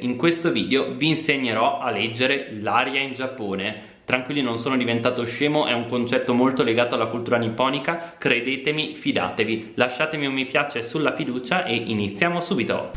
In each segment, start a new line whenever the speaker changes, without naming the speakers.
In questo video vi insegnerò a leggere l'aria in Giappone. Tranquilli non sono diventato scemo, è un concetto molto legato alla cultura nipponica, credetemi, fidatevi. Lasciatemi un mi piace sulla fiducia e iniziamo subito.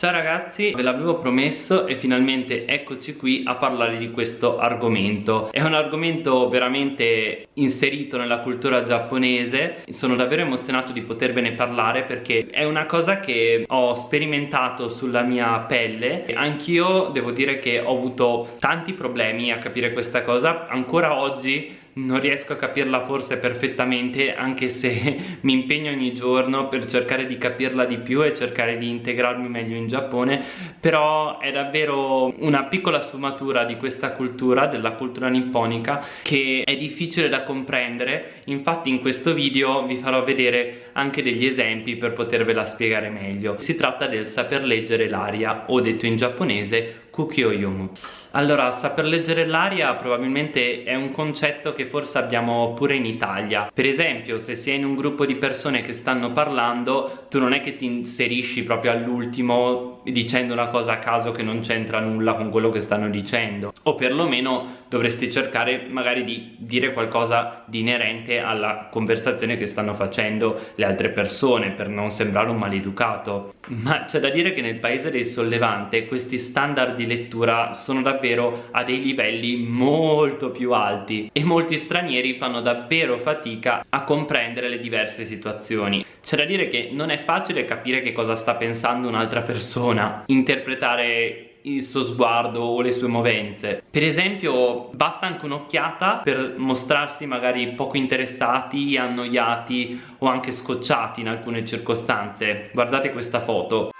Ciao ragazzi, ve l'avevo promesso e finalmente eccoci qui a parlare di questo argomento. È un argomento veramente inserito nella cultura giapponese, sono davvero emozionato di potervene parlare perché è una cosa che ho sperimentato sulla mia pelle. Anch'io devo dire che ho avuto tanti problemi a capire questa cosa, ancora oggi non riesco a capirla forse perfettamente anche se mi impegno ogni giorno per cercare di capirla di più e cercare di integrarmi meglio in Giappone però è davvero una piccola sfumatura di questa cultura, della cultura nipponica che è difficile da comprendere. Infatti in questo video vi farò vedere anche degli esempi per potervela spiegare meglio. Si tratta del saper leggere l'aria o detto in giapponese Kukyoyomu. Allora, saper leggere l'aria probabilmente è un concetto che forse abbiamo pure in Italia. Per esempio, se sei in un gruppo di persone che stanno parlando, tu non è che ti inserisci proprio all'ultimo dicendo una cosa a caso che non c'entra nulla con quello che stanno dicendo. O perlomeno dovresti cercare magari di dire qualcosa di inerente alla conversazione che stanno facendo le altre persone per non sembrare un maleducato. Ma c'è da dire che nel paese del sollevante questi standard di lettura sono davvero a dei livelli molto più alti e molti stranieri fanno davvero fatica a comprendere le diverse situazioni. C'è da dire che non è facile capire che cosa sta pensando un'altra persona, interpretare il suo sguardo o le sue movenze. Per esempio basta anche un'occhiata per mostrarsi magari poco interessati, annoiati o anche scocciati in alcune circostanze. Guardate questa foto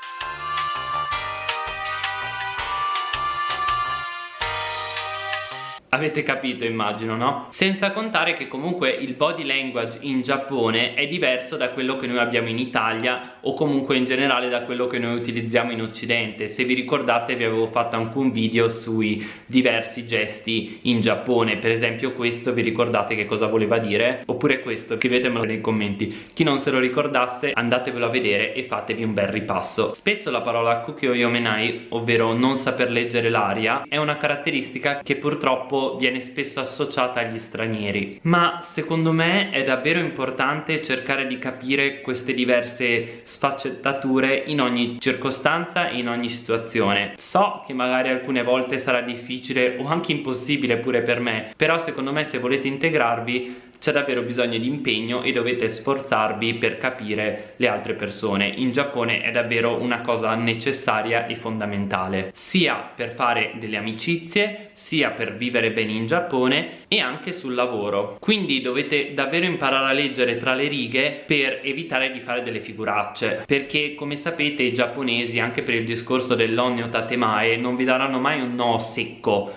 Avete capito immagino no? Senza contare che comunque il body language in Giappone è diverso da quello che noi abbiamo in Italia o comunque in generale da quello che noi utilizziamo in Occidente Se vi ricordate vi avevo fatto anche un video sui diversi gesti in Giappone Per esempio questo vi ricordate che cosa voleva dire? Oppure questo scrivetemelo nei commenti Chi non se lo ricordasse andatevelo a vedere e fatevi un bel ripasso Spesso la parola kukyo yomenai ovvero non saper leggere l'aria è una caratteristica che purtroppo viene spesso associata agli stranieri. Ma secondo me è davvero importante cercare di capire queste diverse sfaccettature in ogni circostanza e in ogni situazione. So che magari alcune volte sarà difficile o anche impossibile pure per me però secondo me se volete integrarvi c'è davvero bisogno di impegno e dovete sforzarvi per capire le altre persone. In Giappone è davvero una cosa necessaria e fondamentale sia per fare delle amicizie sia per vivere bene in Giappone e anche sul lavoro. Quindi dovete davvero imparare a leggere tra le righe per evitare di fare delle figuracce perché come sapete i giapponesi anche per il discorso dell'onnio tatemae non vi daranno mai un no secco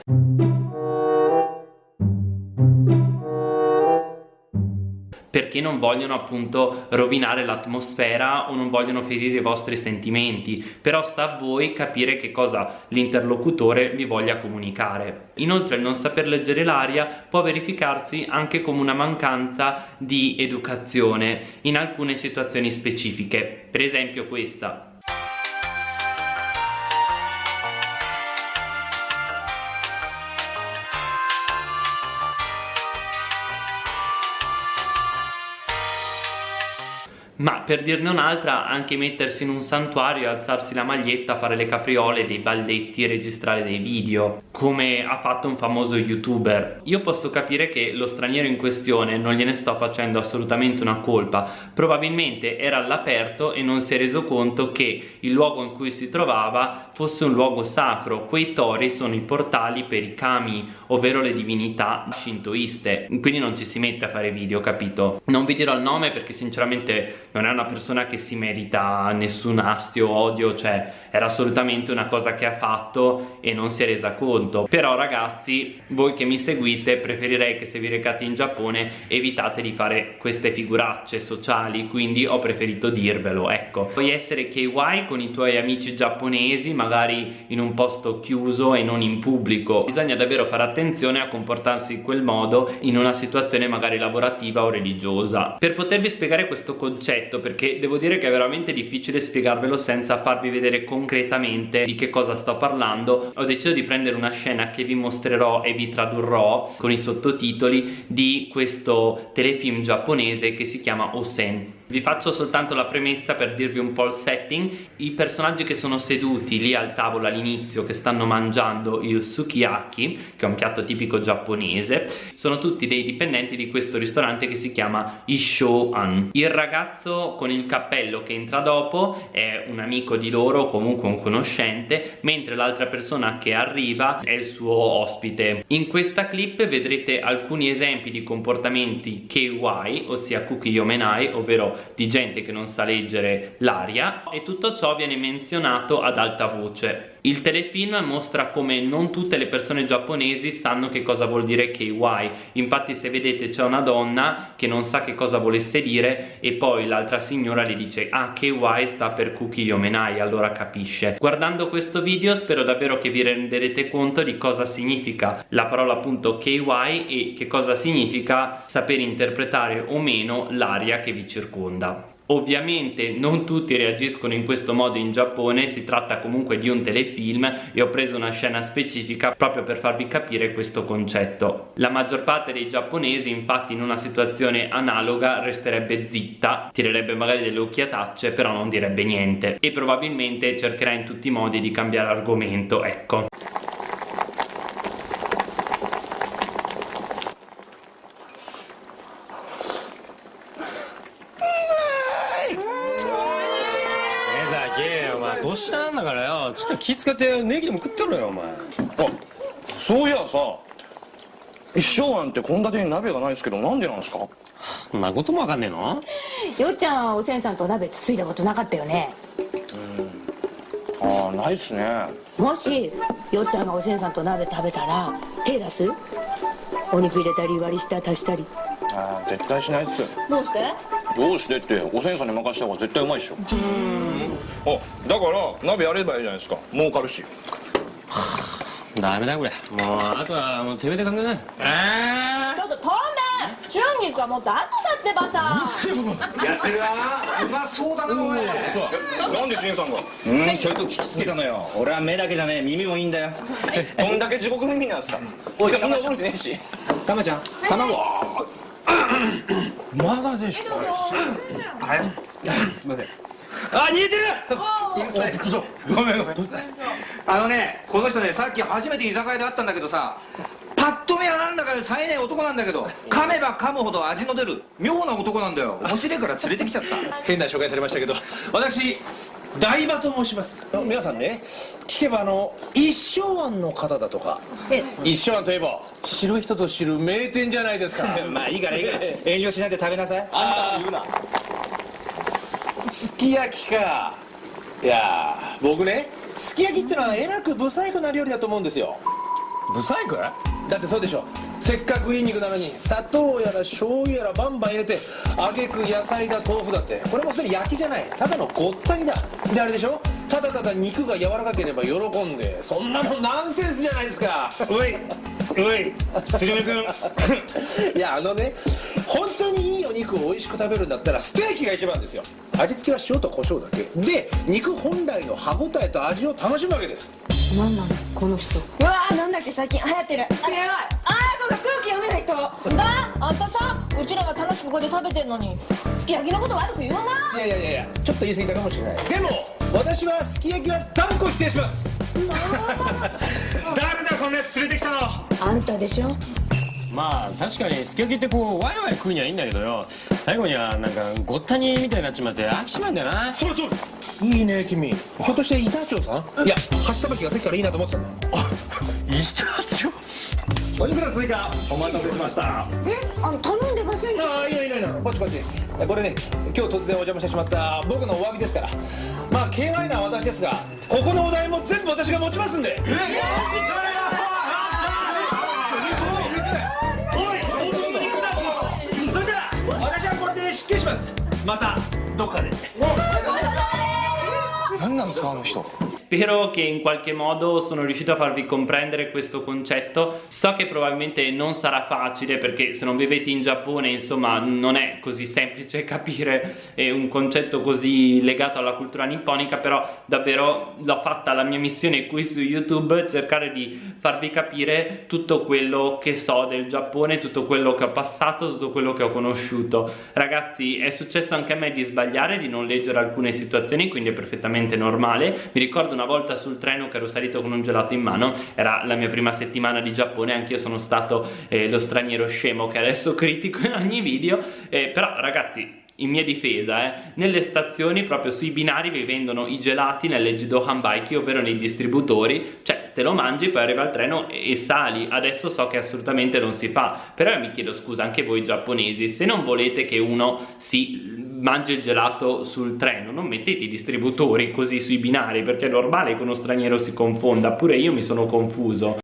perché non vogliono appunto rovinare l'atmosfera o non vogliono ferire i vostri sentimenti. Però sta a voi capire che cosa l'interlocutore vi voglia comunicare. Inoltre il non saper leggere l'aria può verificarsi anche come una mancanza di educazione in alcune situazioni specifiche. Per esempio questa ma per dirne un'altra anche mettersi in un santuario, alzarsi la maglietta, fare le capriole, dei balletti, registrare dei video come ha fatto un famoso youtuber. Io posso capire che lo straniero in questione non gliene sto facendo assolutamente una colpa. Probabilmente era all'aperto e non si è reso conto che il luogo in cui si trovava fosse un luogo sacro. Quei tori sono i portali per i kami ovvero le divinità shintoiste. Quindi non ci si mette a fare video capito? Non vi dirò il nome perché sinceramente non è una persona che si merita nessun astio odio cioè era assolutamente una cosa che ha fatto e non si è resa conto. Però ragazzi voi che mi seguite preferirei che se vi recate in Giappone evitate di fare queste figuracce sociali quindi ho preferito dirvelo ecco. Puoi essere KY con i tuoi amici giapponesi magari in un posto chiuso e non in pubblico. Bisogna davvero fare attenzione a comportarsi in quel modo in una situazione magari lavorativa o religiosa. Per potervi spiegare questo concetto perché devo dire che è veramente difficile spiegarvelo senza farvi vedere concretamente di che cosa sto parlando ho deciso di prendere una scena che vi mostrerò e vi tradurrò con i sottotitoli di questo telefilm giapponese che si chiama Osen vi faccio soltanto la premessa per dirvi un po' il setting. I personaggi che sono seduti lì al tavolo all'inizio che stanno mangiando il sukiyaki che è un piatto tipico giapponese sono tutti dei dipendenti di questo ristorante che si chiama Isho-an. Il ragazzo con il cappello che entra dopo è un amico di loro comunque un conoscente mentre l'altra persona che arriva è il suo ospite. In questa clip vedrete alcuni esempi di comportamenti KY ossia Kuki Yomenai di gente che non sa leggere l'aria e tutto ciò viene menzionato ad alta voce il telefilm mostra come non tutte le persone giapponesi sanno che cosa vuol dire KY infatti se vedete c'è una donna che non sa che cosa volesse dire e poi l'altra signora le dice ah KY sta per Kuki Yomenai allora capisce. Guardando questo video spero davvero che vi renderete conto di cosa significa la parola appunto KY e che cosa significa saper interpretare o meno l'aria che vi circonda Ovviamente non tutti reagiscono in questo modo in Giappone, si tratta comunque di un telefilm e ho preso una scena specifica proprio per farvi capire questo concetto. La maggior parte dei giapponesi infatti in una situazione analoga resterebbe zitta, tirerebbe magari delle occhiatacce però non direbbe niente e probabilmente cercherà in tutti i modi di cambiare argomento, ecco.
だよ。ちょっと気使ってネギでも食ってろよお前。あ
そういやさ一生庵って献立に鍋がないですけどなんでなんですか？
そんなこともわかんねえの？
よっちゃんはおせんさんと鍋つついたことなかったよね。
ああないっすね。
もしよっちゃんがおせんさんと鍋食べたら手出す？お肉入れたり割り下足したり
ああ絶対しないっす
どうして？
どうしてっておせんさんに任した方が絶対うまいっしょ。あだから鍋やればいいじゃないですか。儲かるし。
ダメだこれ。もうあとはもうてめえで考えな。いえ
ちょっと透明春菊はもっと後だってばさ。
やってるなうまそうだなおい。
なんで仁さんが？
うんちょいと聞きつけたのよ。俺は目だけじゃねえ。耳もいいんだよ。
どんだけ地獄耳なんすかおいみんな覚えてねえし。た
まちゃん卵
まだでしょ。
すいません。あ逃げてる。うるさい。ごめんごめん。あのねこの人ねさっき初めて居酒屋で会ったんだけどさパッと見はなんだか冴えねえ男なんだけど噛めば噛むほど味の出る妙な男なんだよ。面白いから連れてきちゃった。
変な紹介されましたけど。私大場と申します。皆さんね聞けばあの一生庵の方だとか。
え
一生庵といえば知る人ぞ知る名店じゃないですか。
まあいいからいいから。遠慮しないで食べなさい。
あ言うな。すき焼きか。いやー僕ねすき焼きってのはえらく不細工な料理だと思うんですよ。
ブサイク
だってそうでしょせっかくいい肉なのに砂糖やら醤油やらバンバン入れてあげく野菜だ豆腐だってこれもすでに焼きじゃない。ただのごったにだ。であれでしょ？ただただ肉が柔らかければ喜んでそんなのナンセンスじゃないですか。
おいおい鶴見君
いやあのね本当にいいお肉を美味しく食べるんだったらステーキが一番ですよ。味付けは塩と胡椒だけ。で肉本来の歯ごたえと味を楽しむわけです。
なんなの？この人。
うわーなんだっけ？最近流行ってる。あれ。ああそうだ空気読めな
あんたさうちらが楽しくここで食べてんのにすき焼きのこと悪く言うな。い
やいやいやいやちょっと言い過ぎたかもしれない。でも私はすき焼きは断固否定します。
誰だこんなやつ連れてきたの。
あんたでしょ？
まあ確かにすき焼きってこうワイワイ食うにはいいんだけどよ。最後にはなんかごったにみたいになっちまって飽きちまうんだよな。
それそれいいね君。ひょっとして板長さん？いや箸さばきがさっきからいいなと思ってたんだ
板長
お肉の追加お待たせしました。
えあの頼んでませんよ
ああいいのいいのいいのこっちこっち。これね今日突然お邪魔してしまった僕のお詫びですから。まあ KY な私ですがここのお題も全部私が持ちますんで。それじゃあ私はこれで失敬しますまたどっかで
何なんですかあの人
spero che in qualche modo sono riuscito a farvi comprendere questo concetto. So che probabilmente non sarà facile perché se non vivete in Giappone insomma non è così semplice capire eh, un concetto così legato alla cultura nipponica però davvero l'ho fatta la mia missione qui su YouTube cercare di farvi capire tutto quello che so del Giappone tutto quello che ho passato tutto quello che ho conosciuto. Ragazzi è successo anche a me di sbagliare di non leggere alcune situazioni quindi è perfettamente normale. Mi ricordo una volta sul treno che ero salito con un gelato in mano era la mia prima settimana di Giappone anch'io sono stato eh, lo straniero scemo che adesso critico in ogni video eh, però ragazzi in mia difesa, eh, nelle stazioni proprio sui binari vi vendono i gelati nelle Jido Hanbaiki, ovvero nei distributori, cioè te lo mangi, poi arriva il treno e sali. Adesso so che assolutamente non si fa, però io mi chiedo scusa anche voi giapponesi, se non volete che uno si mangi il gelato sul treno, non mettete i distributori così sui binari, perché è normale che uno straniero si confonda, pure io mi sono confuso.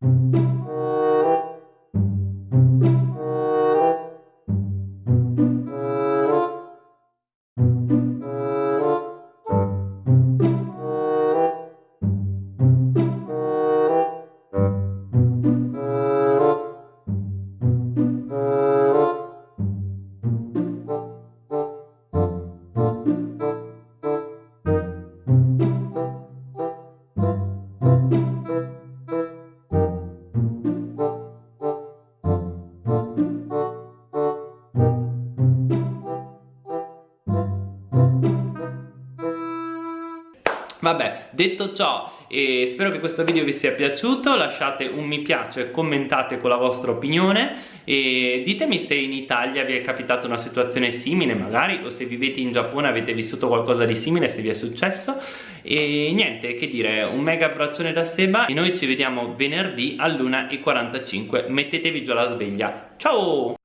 Detto ciò, eh, spero che questo video vi sia piaciuto, lasciate un mi piace, commentate con la vostra opinione e ditemi se in Italia vi è capitata una situazione simile magari o se vivete in Giappone avete vissuto qualcosa di simile, se vi è successo. E niente, che dire, un mega abbraccione da Seba e noi ci vediamo venerdì all'1.45, mettetevi giù la sveglia, ciao!